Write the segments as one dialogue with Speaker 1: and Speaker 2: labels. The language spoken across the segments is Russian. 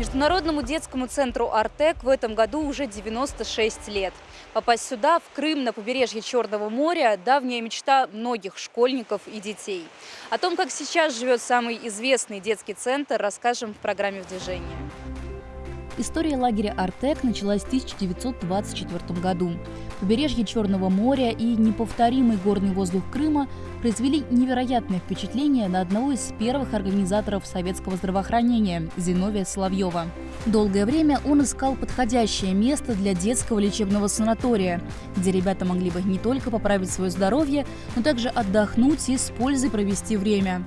Speaker 1: Международному детскому центру «Артек» в этом году уже 96 лет. Попасть сюда, в Крым, на побережье Черного моря – давняя мечта многих школьников и детей. О том, как сейчас живет самый известный детский центр, расскажем в программе «В движении». История лагеря «Артек» началась в 1924 году. Побережье Черного моря и неповторимый горный воздух Крыма произвели невероятное впечатление на одного из первых организаторов советского здравоохранения – Зиновия Соловьева. Долгое время он искал подходящее место для детского лечебного санатория, где ребята могли бы не только поправить свое здоровье, но также отдохнуть и с пользой провести время.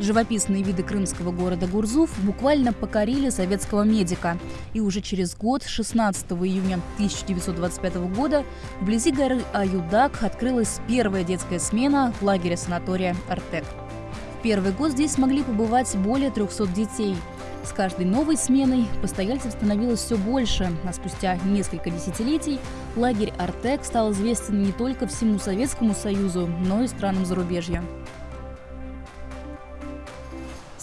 Speaker 1: Живописные виды крымского города Гурзуф буквально покорили советского медика. И уже через год, 16 июня 1925 года, вблизи горы Аюдак открылась первая детская смена в лагере санатория «Артек». В первый год здесь смогли побывать более 300 детей. С каждой новой сменой постояльцев становилось все больше, а спустя несколько десятилетий лагерь «Артек» стал известен не только всему Советскому Союзу, но и странам зарубежья.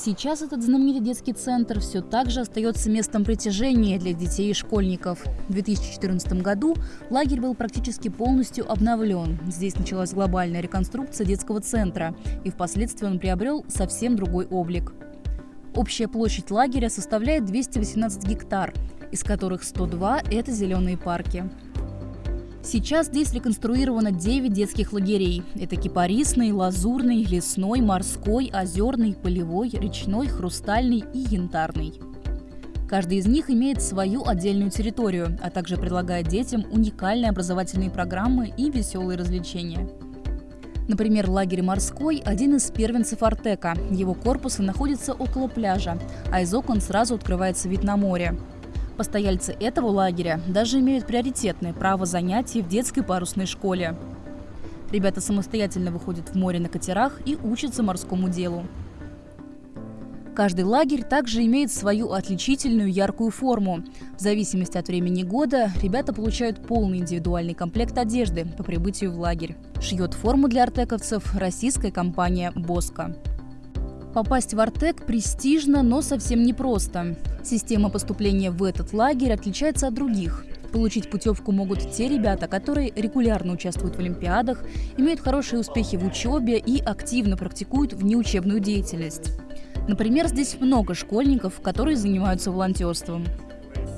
Speaker 1: Сейчас этот знаменитый детский центр все так же остается местом притяжения для детей и школьников. В 2014 году лагерь был практически полностью обновлен. Здесь началась глобальная реконструкция детского центра, и впоследствии он приобрел совсем другой облик. Общая площадь лагеря составляет 218 гектар, из которых 102 – это зеленые парки. Сейчас здесь реконструировано 9 детских лагерей. Это кипарисный, лазурный, лесной, морской, озерный, полевой, речной, хрустальный и янтарный. Каждый из них имеет свою отдельную территорию, а также предлагает детям уникальные образовательные программы и веселые развлечения. Например, лагерь «Морской» – один из первенцев Артека. Его корпусы находятся около пляжа, а из окон сразу открывается вид на море. Постояльцы этого лагеря даже имеют приоритетное право занятий в детской парусной школе. Ребята самостоятельно выходят в море на катерах и учатся морскому делу. Каждый лагерь также имеет свою отличительную яркую форму. В зависимости от времени года ребята получают полный индивидуальный комплект одежды по прибытию в лагерь. Шьет форму для артековцев российская компания «Боско». Попасть в Артек престижно, но совсем непросто. Система поступления в этот лагерь отличается от других. Получить путевку могут те ребята, которые регулярно участвуют в олимпиадах, имеют хорошие успехи в учебе и активно практикуют внеучебную деятельность. Например, здесь много школьников, которые занимаются волонтерством.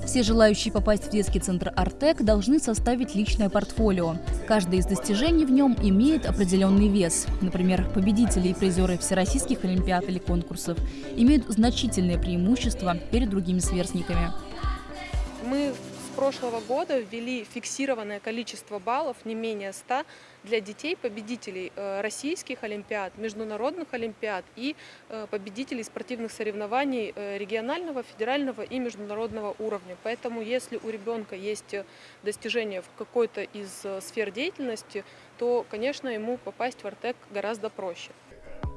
Speaker 1: Все желающие попасть в детский центр «Артек» должны составить личное портфолио. Каждое из достижений в нем имеет определенный вес. Например, победители и призеры всероссийских олимпиад или конкурсов имеют значительное преимущество перед другими сверстниками.
Speaker 2: Мы прошлого года ввели фиксированное количество баллов, не менее 100, для детей победителей э, российских олимпиад, международных олимпиад и э, победителей спортивных соревнований э, регионального, федерального и международного уровня. Поэтому если у ребенка есть достижения в какой-то из сфер деятельности, то, конечно, ему попасть в Артек гораздо проще.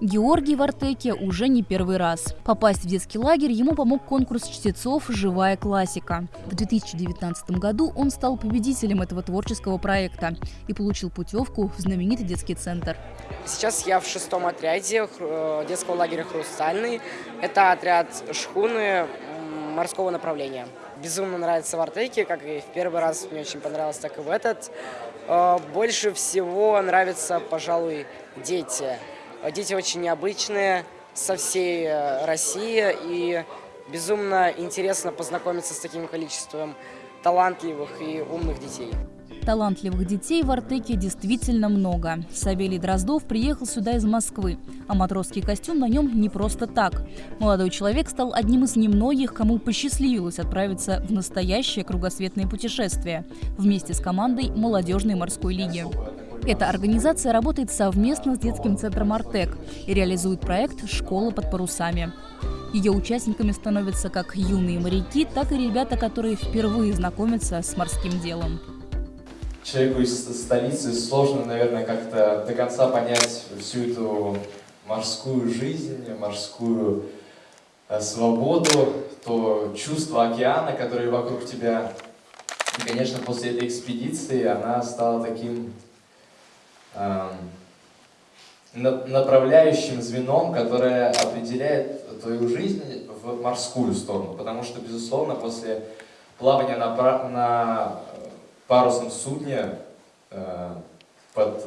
Speaker 1: Георгий в Артеке уже не первый раз. Попасть в детский лагерь ему помог конкурс чтецов «Живая классика». В 2019 году он стал победителем этого творческого проекта и получил путевку в знаменитый детский центр.
Speaker 3: Сейчас я в шестом отряде э, детского лагеря «Хрустальный». Это отряд шхуны морского направления. Безумно нравится в Артеке, как и в первый раз мне очень понравилось, так и в этот. Э, больше всего нравятся, пожалуй, дети. Дети очень необычные, со всей э, России, и безумно интересно познакомиться с таким количеством талантливых и умных детей.
Speaker 1: Талантливых детей в Артеке действительно много. Савелий Дроздов приехал сюда из Москвы, а матросский костюм на нем не просто так. Молодой человек стал одним из немногих, кому посчастливилось отправиться в настоящее кругосветное путешествие вместе с командой молодежной морской лиги. Эта организация работает совместно с детским центром «Артек» и реализует проект «Школа под парусами». Ее участниками становятся как юные моряки, так и ребята, которые впервые знакомятся с морским делом.
Speaker 4: Человеку из столицы сложно, наверное, как-то до конца понять всю эту морскую жизнь, морскую э, свободу, то чувство океана, которое вокруг тебя. И, конечно, после этой экспедиции она стала таким направляющим звеном, которое определяет твою жизнь в морскую сторону. Потому что, безусловно, после плавания на, на парусном судне э, под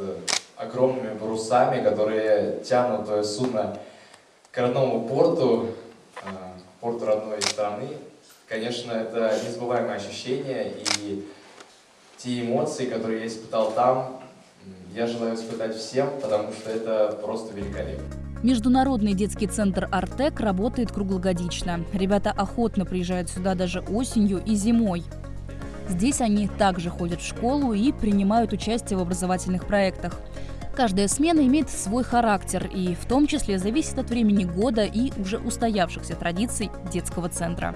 Speaker 4: огромными парусами, которые тянут твое судно к родному порту, э, порту родной страны, конечно, это незабываемое ощущение, и те эмоции, которые я испытал там, я желаю испытать всем, потому что это просто великолепно.
Speaker 1: Международный детский центр «Артек» работает круглогодично. Ребята охотно приезжают сюда даже осенью и зимой. Здесь они также ходят в школу и принимают участие в образовательных проектах. Каждая смена имеет свой характер и в том числе зависит от времени года и уже устоявшихся традиций детского центра.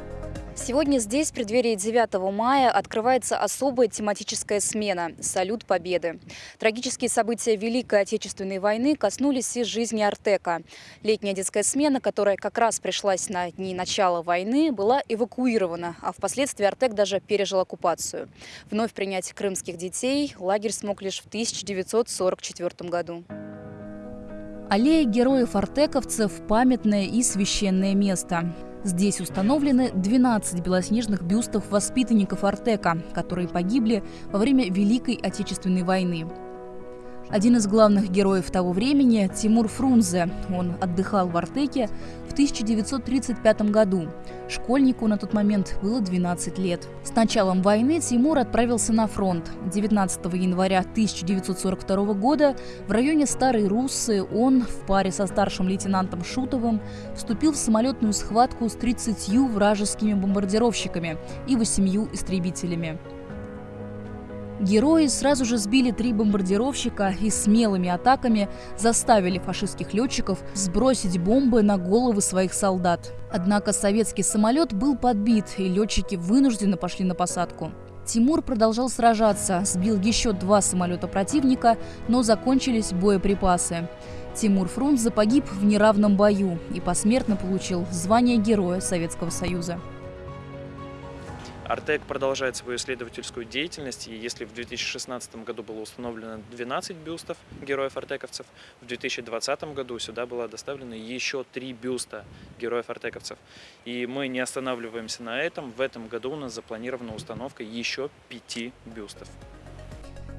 Speaker 1: Сегодня здесь, в преддверии 9 мая, открывается особая тематическая смена – «Салют Победы». Трагические события Великой Отечественной войны коснулись и жизни Артека. Летняя детская смена, которая как раз пришлась на дни начала войны, была эвакуирована, а впоследствии Артек даже пережил оккупацию. Вновь принять крымских детей лагерь смог лишь в 1944 году. Аллея героев-артековцев – памятное и священное место. Здесь установлены 12 белоснежных бюстов воспитанников Артека, которые погибли во время Великой Отечественной войны. Один из главных героев того времени – Тимур Фрунзе. Он отдыхал в Артеке в 1935 году. Школьнику на тот момент было 12 лет. С началом войны Тимур отправился на фронт. 19 января 1942 года в районе Старой Руссы он в паре со старшим лейтенантом Шутовым вступил в самолетную схватку с 30 вражескими бомбардировщиками и 8 истребителями. Герои сразу же сбили три бомбардировщика и смелыми атаками заставили фашистских летчиков сбросить бомбы на головы своих солдат. Однако советский самолет был подбит, и летчики вынуждены пошли на посадку. Тимур продолжал сражаться, сбил еще два самолета противника, но закончились боеприпасы. Тимур Фрунзе погиб в неравном бою и посмертно получил звание Героя Советского Союза.
Speaker 5: Артек продолжает свою исследовательскую деятельность, и если в 2016 году было установлено 12 бюстов героев-артековцев, в 2020 году сюда было доставлено еще три бюста героев-артековцев. И мы не останавливаемся на этом. В этом году у нас запланирована установка еще пяти бюстов.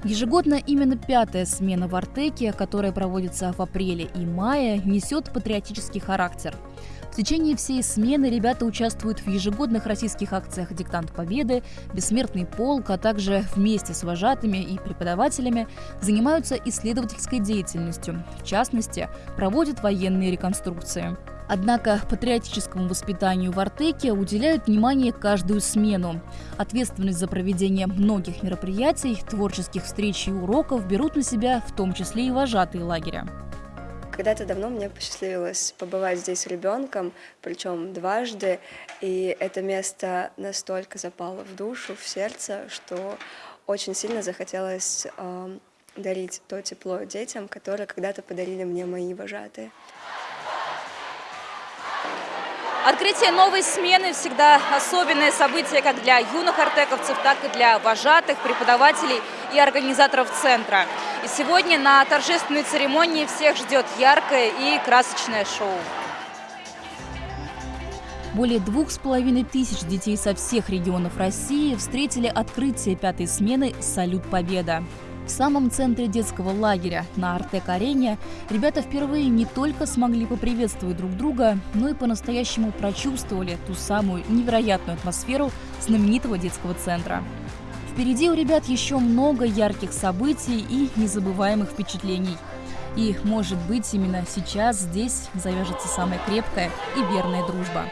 Speaker 1: Ежегодно именно пятая смена в Артеке, которая проводится в апреле и мае, несет патриотический характер – в течение всей смены ребята участвуют в ежегодных российских акциях «Диктант Победы», «Бессмертный полк», а также вместе с вожатыми и преподавателями занимаются исследовательской деятельностью. В частности, проводят военные реконструкции. Однако патриотическому воспитанию в Артеке уделяют внимание каждую смену. Ответственность за проведение многих мероприятий, творческих встреч и уроков берут на себя в том числе и вожатые лагеря.
Speaker 6: Когда-то давно мне посчастливилось побывать здесь ребенком, причем дважды, и это место настолько запало в душу, в сердце, что очень сильно захотелось э, дарить то тепло детям, которое когда-то подарили мне мои вожатые.
Speaker 1: Открытие новой смены всегда особенное событие как для юных артековцев, так и для вожатых, преподавателей и организаторов центра. И сегодня на торжественной церемонии всех ждет яркое и красочное шоу. Более двух с половиной тысяч детей со всех регионов России встретили открытие пятой смены «Салют Победа». В самом центре детского лагеря на Артек-арене ребята впервые не только смогли поприветствовать друг друга, но и по-настоящему прочувствовали ту самую невероятную атмосферу знаменитого детского центра. Впереди у ребят еще много ярких событий и незабываемых впечатлений. И, может быть, именно сейчас здесь завяжется самая крепкая и верная дружба.